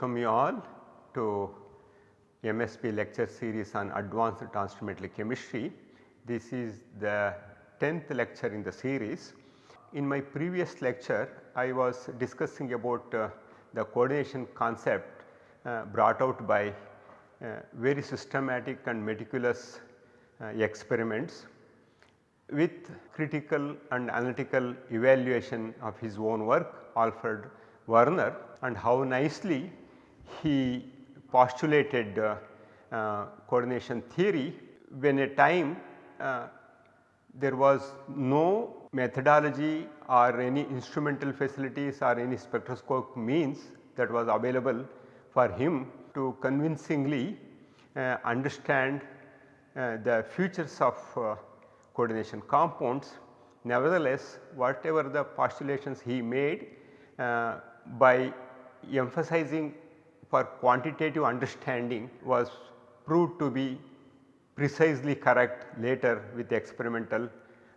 welcome you all to MSB lecture series on advanced transfer chemistry. This is the 10th lecture in the series. In my previous lecture I was discussing about uh, the coordination concept uh, brought out by uh, very systematic and meticulous uh, experiments with critical and analytical evaluation of his own work Alfred Werner and how nicely he postulated uh, uh, coordination theory when a time uh, there was no methodology or any instrumental facilities or any spectroscope means that was available for him to convincingly uh, understand uh, the features of uh, coordination compounds. Nevertheless, whatever the postulations he made by emphasizing for quantitative understanding was proved to be precisely correct later with experimental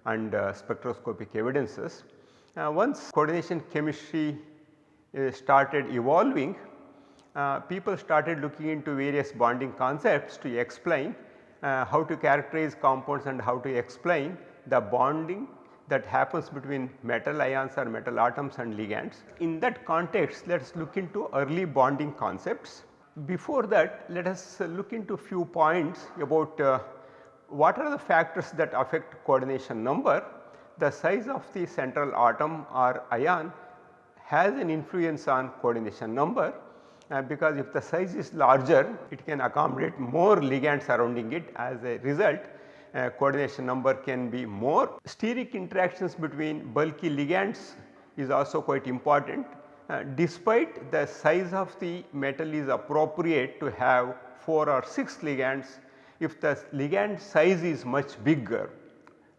and uh, spectroscopic evidences. Uh, once coordination chemistry uh, started evolving, uh, people started looking into various bonding concepts to explain uh, how to characterize compounds and how to explain the bonding that happens between metal ions or metal atoms and ligands. In that context let us look into early bonding concepts. Before that let us look into few points about uh, what are the factors that affect coordination number. The size of the central atom or ion has an influence on coordination number uh, because if the size is larger it can accommodate more ligands surrounding it as a result uh, coordination number can be more. Steric interactions between bulky ligands is also quite important. Uh, despite the size of the metal is appropriate to have 4 or 6 ligands, if the ligand size is much bigger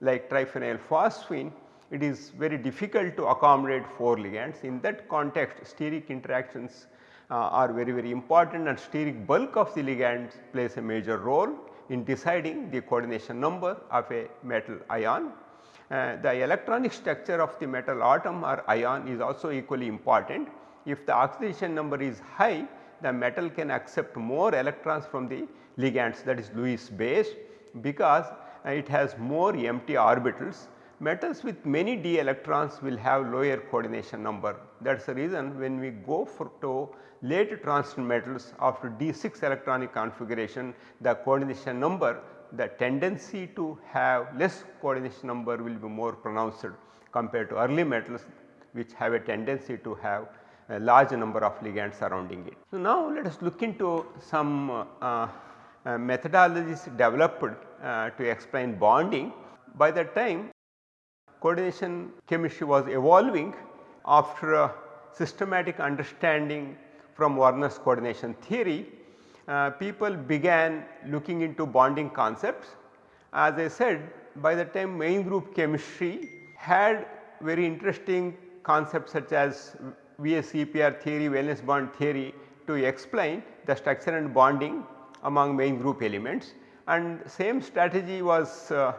like triphenyl phosphine it is very difficult to accommodate 4 ligands. In that context steric interactions uh, are very very important and steric bulk of the ligands plays a major role in deciding the coordination number of a metal ion. Uh, the electronic structure of the metal atom or ion is also equally important. If the oxidation number is high the metal can accept more electrons from the ligands that is Lewis base because uh, it has more empty orbitals. Metals with many d electrons will have lower coordination number that is the reason when we go for to late transition metals after d6 electronic configuration the coordination number the tendency to have less coordination number will be more pronounced compared to early metals which have a tendency to have a large number of ligands surrounding it. So, now let us look into some uh, uh, methodologies developed uh, to explain bonding. By that time coordination chemistry was evolving after a systematic understanding from Werner's coordination theory, uh, people began looking into bonding concepts. As I said by the time main group chemistry had very interesting concepts such as VSEPR theory, valence bond theory to explain the structure and bonding among main group elements and same strategy was uh,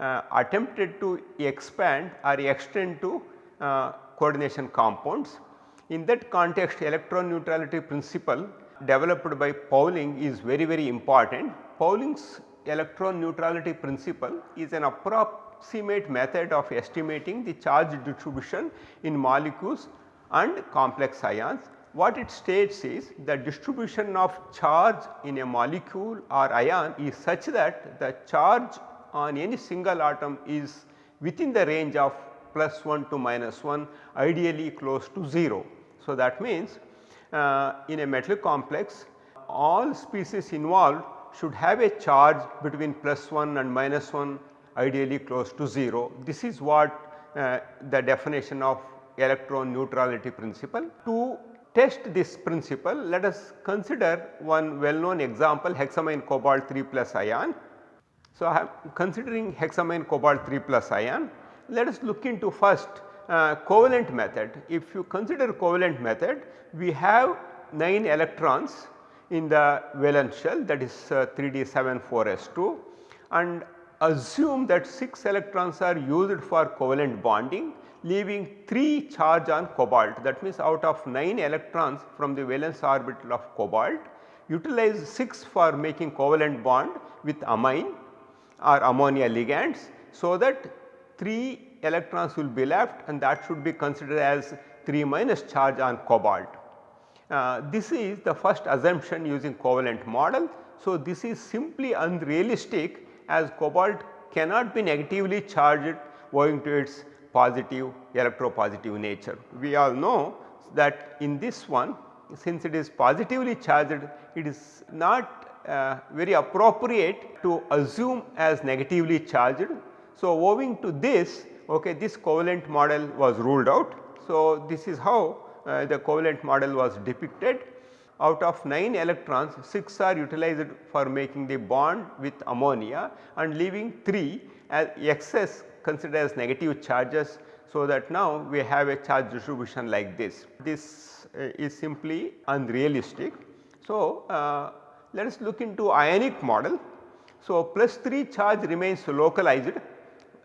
uh, attempted to expand or extend to uh, coordination compounds. In that context electron neutrality principle developed by Pauling is very very important. Pauling's electron neutrality principle is an approximate method of estimating the charge distribution in molecules and complex ions. What it states is the distribution of charge in a molecule or ion is such that the charge on any single atom is within the range of plus 1 to minus 1 ideally close to 0. So, that means uh, in a metal complex all species involved should have a charge between plus 1 and minus 1 ideally close to 0. This is what uh, the definition of electron neutrality principle. To test this principle let us consider one well known example hexammine cobalt 3 plus ion. So, I am considering hexammine cobalt 3 plus ion let us look into first uh, covalent method. If you consider covalent method we have 9 electrons in the valence shell that is uh, 3d74s2 and assume that 6 electrons are used for covalent bonding leaving 3 charge on cobalt that means out of 9 electrons from the valence orbital of cobalt utilize 6 for making covalent bond with amine or ammonia ligands. So, that 3 electrons will be left and that should be considered as 3 minus charge on cobalt. Uh, this is the first assumption using covalent model. So, this is simply unrealistic as cobalt cannot be negatively charged owing to its positive electropositive nature. We all know that in this one since it is positively charged it is not very appropriate to assume as negatively charged. So, owing to this okay, this covalent model was ruled out. So, this is how uh, the covalent model was depicted. Out of 9 electrons 6 are utilized for making the bond with ammonia and leaving 3 as excess considered as negative charges. So, that now we have a charge distribution like this. This uh, is simply unrealistic. So, uh, let us look into ionic model. So, plus 3 charge remains localized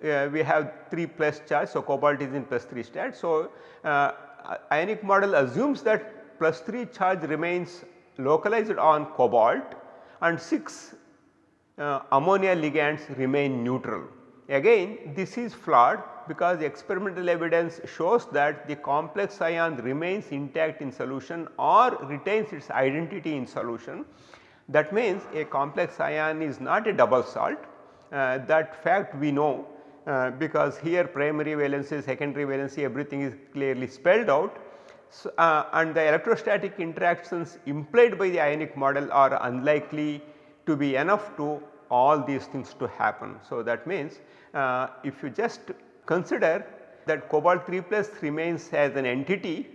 uh, we have 3 plus charge. So, cobalt is in plus 3 state. So, uh, ionic model assumes that plus 3 charge remains localized on cobalt and 6 uh, ammonia ligands remain neutral. Again this is flawed because experimental evidence shows that the complex ion remains intact in solution or retains its identity in solution. That means a complex ion is not a double salt uh, that fact we know uh, because here primary valency, secondary valency everything is clearly spelled out. So, uh, and the electrostatic interactions implied by the ionic model are unlikely to be enough to all these things to happen. So, that means uh, if you just consider that cobalt 3 plus remains as an entity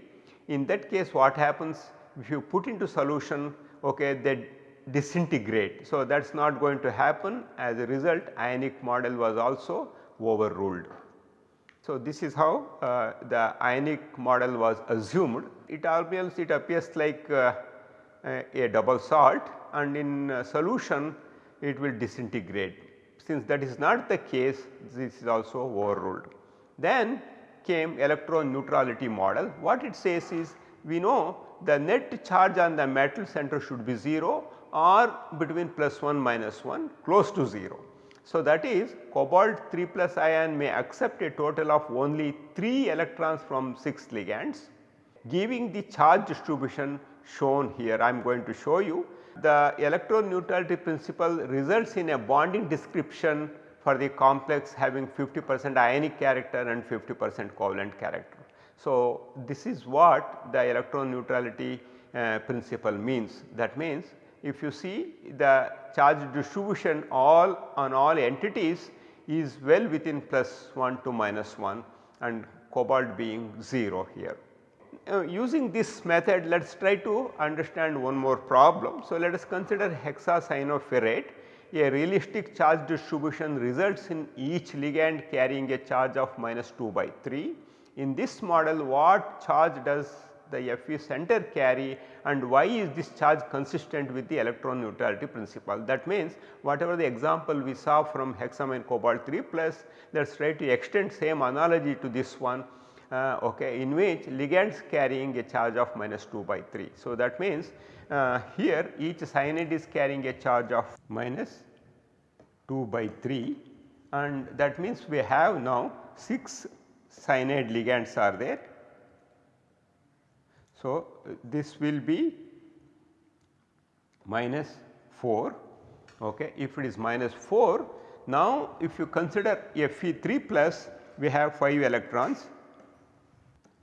in that case what happens if you put into solution okay, they disintegrate. So, that is not going to happen as a result ionic model was also overruled. So, this is how uh, the ionic model was assumed. It almost it appears like uh, a double salt and in uh, solution it will disintegrate. Since that is not the case this is also overruled. Then came electron neutrality model. What it says is we know the net charge on the metal center should be 0 or between plus 1 minus 1 close to 0. So, that is cobalt 3 plus ion may accept a total of only 3 electrons from 6 ligands giving the charge distribution shown here I am going to show you. The electron neutrality principle results in a bonding description for the complex having 50 percent ionic character and 50 percent covalent character. So, this is what the electron neutrality uh, principle means that means if you see the charge distribution all on all entities is well within plus 1 to minus 1 and cobalt being 0 here. Uh, using this method let us try to understand one more problem. So, let us consider hexacyanoferrate a realistic charge distribution results in each ligand carrying a charge of minus 2 by 3. In this model what charge does the Fe center carry and why is this charge consistent with the electron neutrality principle. That means whatever the example we saw from hexammine cobalt 3 plus let us try to extend same analogy to this one uh, okay, in which ligands carrying a charge of minus 2 by 3. So, that means uh, here each cyanide is carrying a charge of minus 2 by 3 and that means we have now 6 cyanide ligands are there so, this will be minus 4 okay. if it is minus 4 now if you consider Fe3 plus we have 5 electrons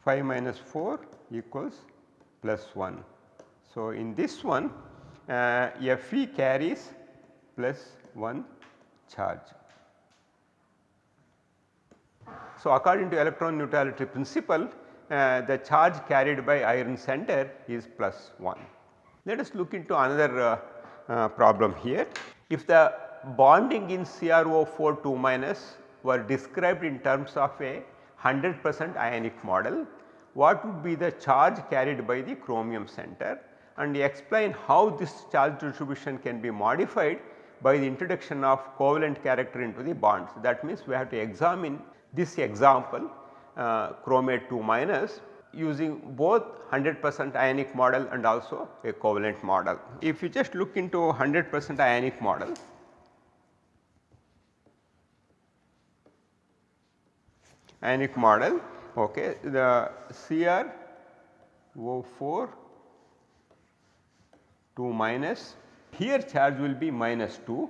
5 minus 4 equals plus 1. So, in this one uh, Fe carries plus 1 charge. So, according to electron neutrality principle uh, the charge carried by iron center is plus 1. Let us look into another uh, uh, problem here. If the bonding in CrO4 2 minus were described in terms of a 100 percent ionic model, what would be the charge carried by the chromium center and explain how this charge distribution can be modified by the introduction of covalent character into the bonds. That means, we have to examine this example uh, chromate 2 minus using both 100 percent ionic model and also a covalent model. If you just look into 100 percent ionic model, ionic model okay, the Cr O4 2 minus here charge will be minus 2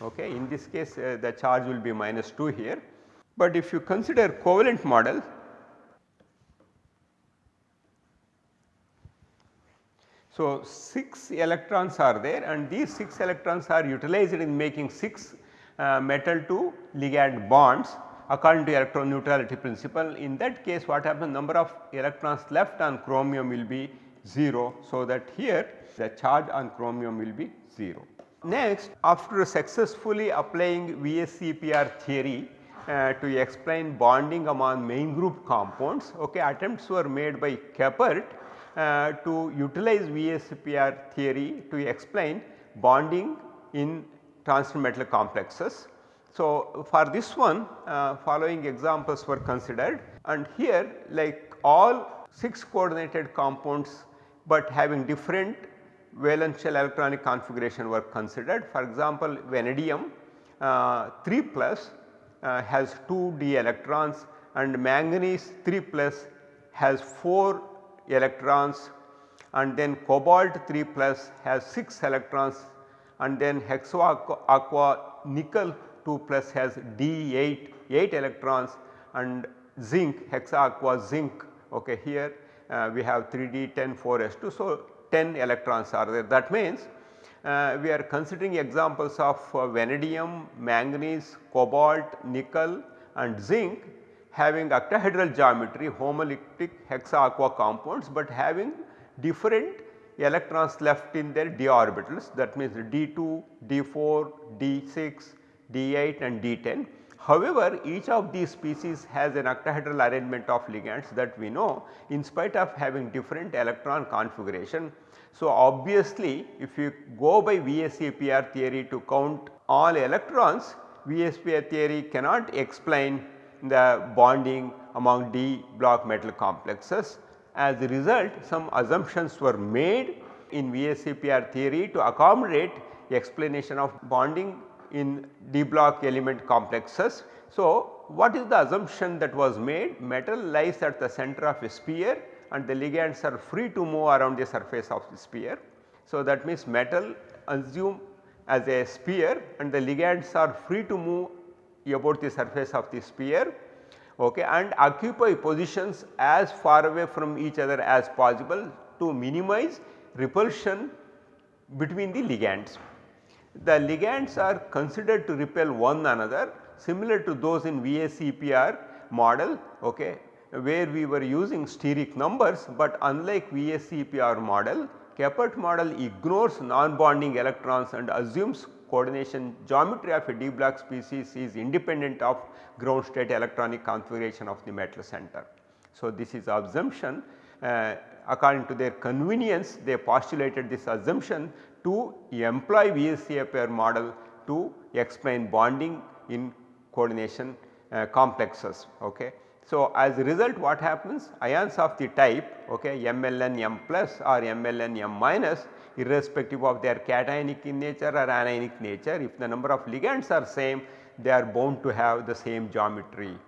okay. In this case uh, the charge will be minus 2 here, but if you consider covalent model So, 6 electrons are there and these 6 electrons are utilized in making 6 uh, metal to ligand bonds according to electron neutrality principle. In that case what happens number of electrons left on chromium will be 0. So, that here the charge on chromium will be 0. Next after successfully applying VSEPR theory uh, to explain bonding among main group compounds okay, attempts were made by Kepert uh, to utilize VSEPR theory to explain bonding in transition metal complexes. So, for this one uh, following examples were considered and here like all 6 coordinated compounds, but having different valence shell electronic configuration were considered. For example, vanadium uh, 3 plus uh, has 2 d electrons and manganese 3 plus has 4 electrons and then cobalt 3 plus has 6 electrons and then hexo aqua nickel 2 plus has D8 8 electrons and zinc hexa aqua zinc okay here uh, we have 3D 10 4s2. So, 10 electrons are there that means uh, we are considering examples of uh, vanadium, manganese, cobalt, nickel and zinc having octahedral geometry homoleptic hexa aqua compounds, but having different electrons left in their d orbitals that means d2, d4, d6, d8 and d10. However, each of these species has an octahedral arrangement of ligands that we know in spite of having different electron configuration. So, obviously if you go by VSEPR theory to count all electrons, VSEPR theory cannot explain the bonding among d block metal complexes. As a result some assumptions were made in VSEPR theory to accommodate explanation of bonding in d block element complexes. So, what is the assumption that was made? Metal lies at the center of a sphere and the ligands are free to move around the surface of the sphere. So, that means metal assume as a sphere and the ligands are free to move about the surface of the sphere okay, and occupy positions as far away from each other as possible to minimize repulsion between the ligands. The ligands are considered to repel one another similar to those in VSEPR model okay, where we were using steric numbers, but unlike VSEPR model Kepert model ignores non-bonding electrons and assumes coordination geometry of a d block species is independent of ground state electronic configuration of the metal center. So, this is assumption uh, according to their convenience they postulated this assumption to employ VSEPR model to explain bonding in coordination uh, complexes. Okay. So, as a result what happens ions of the type okay, MLN M plus or MLN M minus irrespective of their cationic in nature or anionic nature. If the number of ligands are same they are bound to have the same geometry.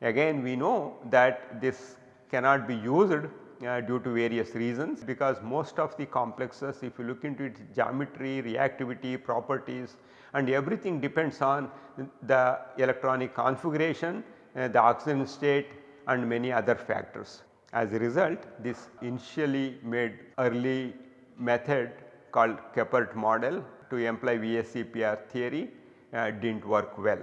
Again we know that this cannot be used uh, due to various reasons because most of the complexes if you look into its geometry, reactivity, properties and everything depends on the electronic configuration, the oxidation state and many other factors. As a result this initially made early method called Kepert model to employ VSEPR theory uh, did not work well.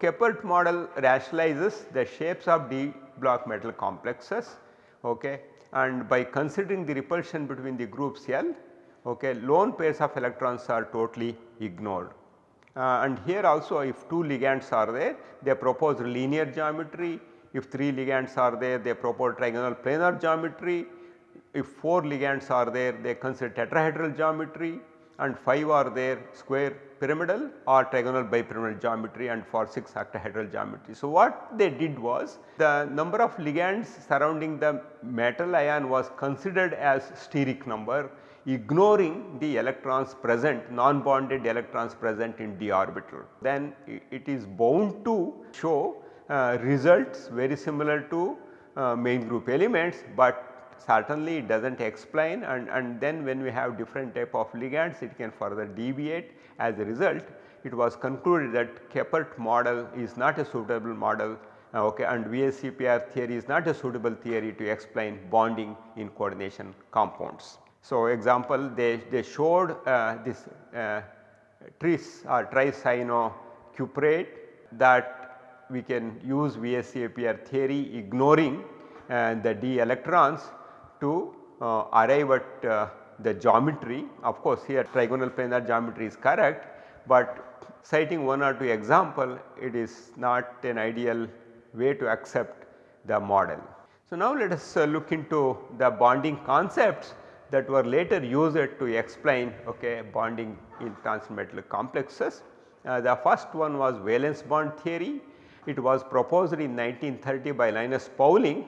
Kepert model rationalizes the shapes of d block metal complexes okay, and by considering the repulsion between the groups L okay, lone pairs of electrons are totally ignored. Uh, and here also if 2 ligands are there they propose linear geometry, if 3 ligands are there they propose trigonal planar geometry. If 4 ligands are there they consider tetrahedral geometry. And 5 are there square pyramidal or trigonal bipyramidal geometry and for 6 octahedral geometry. So, what they did was the number of ligands surrounding the metal ion was considered as steric number ignoring the electrons present non bonded electrons present in d orbital. Then it is bound to show uh, results very similar to uh, main group elements, but certainly it does not explain and, and then when we have different type of ligands it can further deviate as a result it was concluded that Kepert model is not a suitable model uh, okay, and VSEPR theory is not a suitable theory to explain bonding in coordination compounds. So, example they, they showed uh, this uh, tris or tricyanocuprate that we can use VSEPR theory ignoring uh, the d electrons to uh, arrive at uh, the geometry. Of course, here trigonal planar geometry is correct, but citing one or two example it is not an ideal way to accept the model. So, now let us uh, look into the bonding concepts that were later used to explain okay, bonding in transmetal complexes. Uh, the first one was valence bond theory. It was proposed in 1930 by Linus Pauling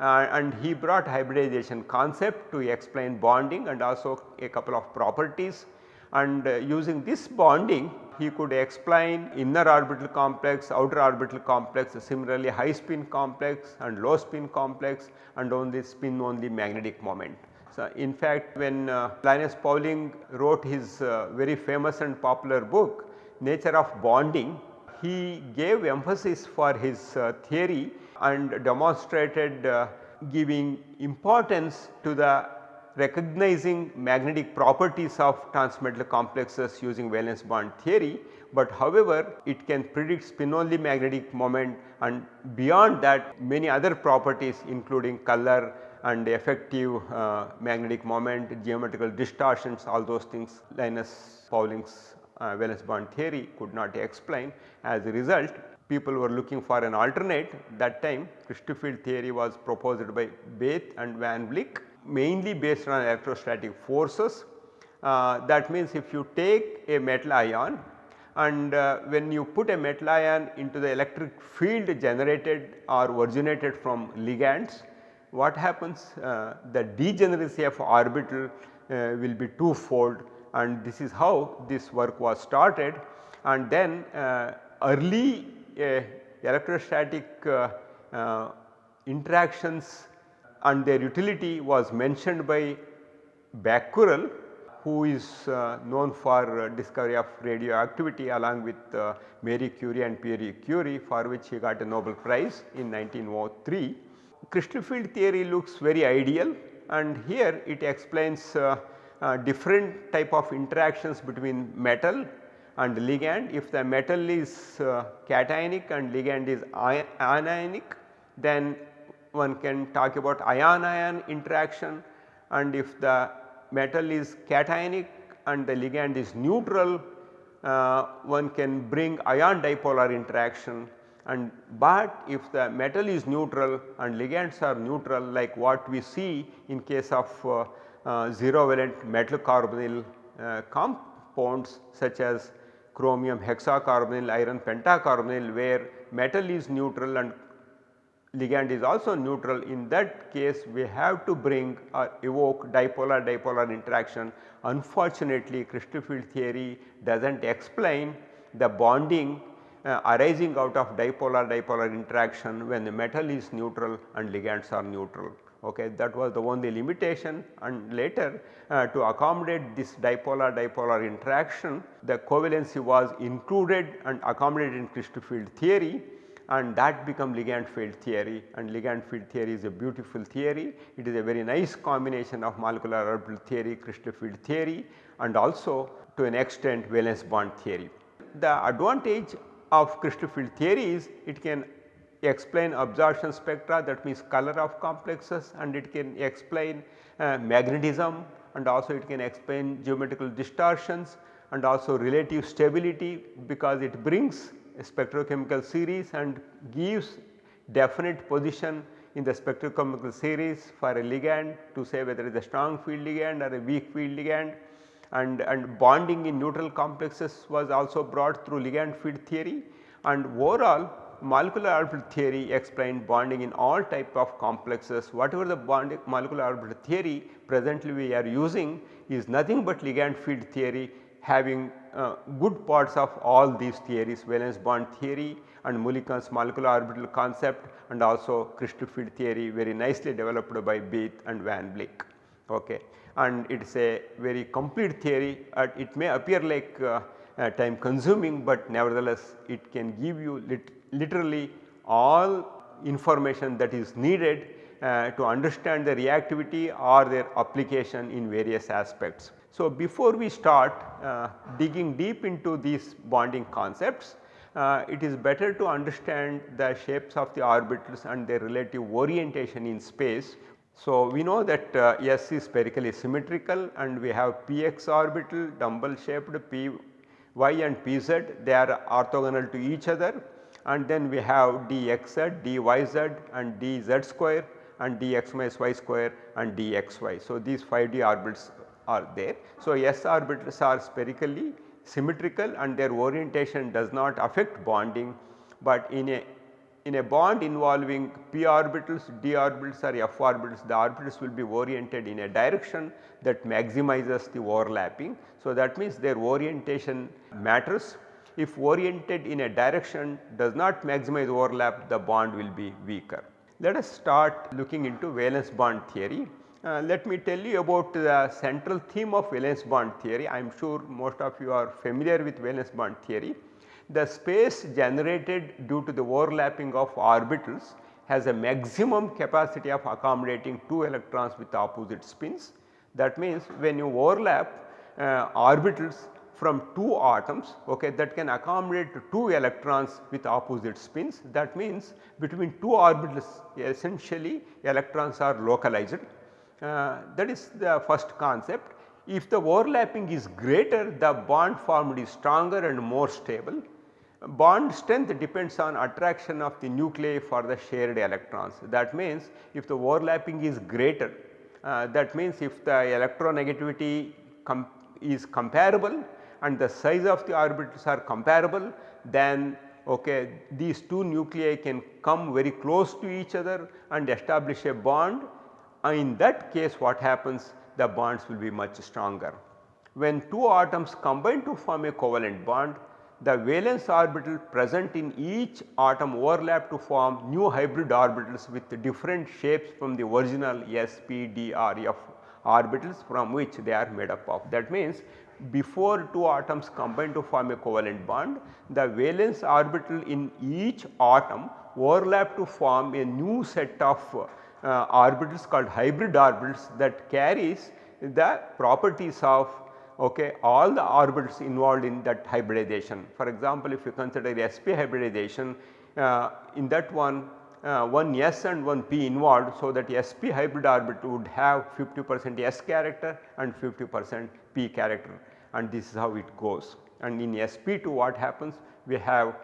uh, and he brought hybridization concept to explain bonding and also a couple of properties and uh, using this bonding he could explain inner orbital complex, outer orbital complex, similarly high spin complex and low spin complex and only spin only magnetic moment. So, in fact, when uh, Linus Pauling wrote his uh, very famous and popular book Nature of Bonding, he gave emphasis for his uh, theory and demonstrated uh, giving importance to the recognizing magnetic properties of transmetal complexes using valence bond theory, but however it can predict spin only magnetic moment and beyond that many other properties including color and the effective uh, magnetic moment, geometrical distortions all those things Linus Pauling's uh, valence bond theory could not explain. As a result people were looking for an alternate that time crystal field theory was proposed by Bethe and Van Vleck mainly based on electrostatic forces. Uh, that means if you take a metal ion and uh, when you put a metal ion into the electric field generated or originated from ligands what happens uh, the degeneracy of orbital uh, will be twofold and this is how this work was started and then uh, early electrostatic uh, uh, interactions and their utility was mentioned by Becquerel who is uh, known for discovery of radioactivity along with uh, Marie Curie and Pierre Curie for which he got a Nobel Prize in 1903. Crystal field theory looks very ideal and here it explains uh, uh, different type of interactions between metal and ligand. If the metal is uh, cationic and ligand is anionic then one can talk about ion ion interaction and if the metal is cationic and the ligand is neutral uh, one can bring ion dipolar interaction and but if the metal is neutral and ligands are neutral like what we see in case of uh, uh, zero valent metal carbonyl uh, compounds such as chromium hexacarbonyl, iron pentacarbonyl where metal is neutral and ligand is also neutral in that case we have to bring or evoke dipolar dipolar interaction. Unfortunately crystal field theory does not explain the bonding uh, arising out of dipolar dipolar interaction when the metal is neutral and ligands are neutral okay that was the only limitation and later uh, to accommodate this dipolar dipolar interaction the covalency was included and accommodated in crystal field theory and that become ligand field theory and ligand field theory is a beautiful theory. It is a very nice combination of molecular orbital theory, crystal field theory and also to an extent valence bond theory. The advantage of crystal field theory is it can explain absorption spectra that means color of complexes and it can explain uh, magnetism and also it can explain geometrical distortions and also relative stability because it brings a spectrochemical series and gives definite position in the spectrochemical series for a ligand to say whether it is a strong field ligand or a weak field ligand and, and bonding in neutral complexes was also brought through ligand field theory and overall molecular orbital theory explained bonding in all type of complexes whatever the bonding molecular orbital theory presently we are using is nothing but ligand field theory having uh, good parts of all these theories valence bond theory and Mulliken's molecular orbital concept and also crystal field theory very nicely developed by Bethe and Van Vleck. Okay. And it is a very complete theory uh, it may appear like uh, uh, time consuming, but nevertheless it can give you lit literally all information that is needed uh, to understand the reactivity or their application in various aspects. So, before we start uh, digging deep into these bonding concepts, uh, it is better to understand the shapes of the orbitals and their relative orientation in space. So, we know that uh, S is spherically symmetrical and we have px orbital dumbbell shaped py and pz they are orthogonal to each other and then we have dxz, dyz and dz square and dx minus y square and dxy. So, these 5d orbitals are there. So, s orbitals are spherically symmetrical and their orientation does not affect bonding, but in a in a bond involving p orbitals, d orbitals or f orbitals the orbitals will be oriented in a direction that maximizes the overlapping. So, that means their orientation matters if oriented in a direction does not maximize overlap the bond will be weaker. Let us start looking into valence bond theory. Uh, let me tell you about the central theme of valence bond theory. I am sure most of you are familiar with valence bond theory. The space generated due to the overlapping of orbitals has a maximum capacity of accommodating 2 electrons with opposite spins. That means when you overlap uh, orbitals from 2 atoms okay, that can accommodate 2 electrons with opposite spins. That means between 2 orbitals essentially electrons are localized. Uh, that is the first concept. If the overlapping is greater the bond formed is stronger and more stable. Bond strength depends on attraction of the nuclei for the shared electrons. That means if the overlapping is greater uh, that means if the electronegativity com is comparable and the size of the orbitals are comparable then okay, these two nuclei can come very close to each other and establish a bond and in that case what happens the bonds will be much stronger. When two atoms combine to form a covalent bond the valence orbital present in each atom overlap to form new hybrid orbitals with different shapes from the original s, p, d orbitals from which they are made up of. That means before two atoms combine to form a covalent bond, the valence orbital in each atom overlap to form a new set of uh, orbitals called hybrid orbitals that carries the properties of okay, all the orbitals involved in that hybridization. For example, if you consider sp hybridization uh, in that one uh, one S and one P involved. So, that sp hybrid orbital would have 50 percent S character and 50 percent P character and this is how it goes. And in sp2 what happens? We have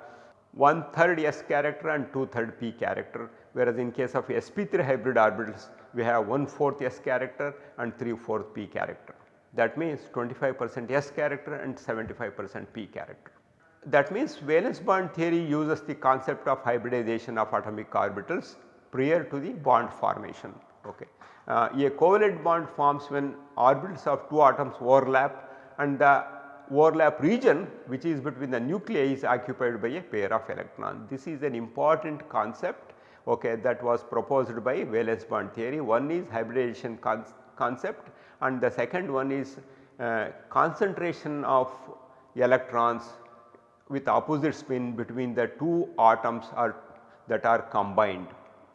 one third S character and two third P character whereas in case of sp3 hybrid orbitals we have one fourth S character and 3 fourth P character. That means 25 percent S character and 75 percent P character. That means valence bond theory uses the concept of hybridization of atomic orbitals prior to the bond formation. Okay. Uh, a covalent bond forms when orbitals of two atoms overlap and the overlap region which is between the nuclei is occupied by a pair of electrons. This is an important concept okay, that was proposed by valence bond theory. One is hybridization con concept and the second one is uh, concentration of electrons with opposite spin between the two atoms are that are combined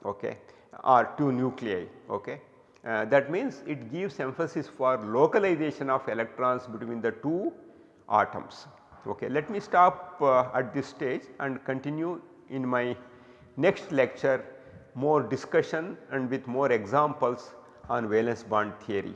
okay, or two nuclei. Okay. Uh, that means it gives emphasis for localization of electrons between the two atoms. Okay. Let me stop uh, at this stage and continue in my next lecture more discussion and with more examples on valence bond theory.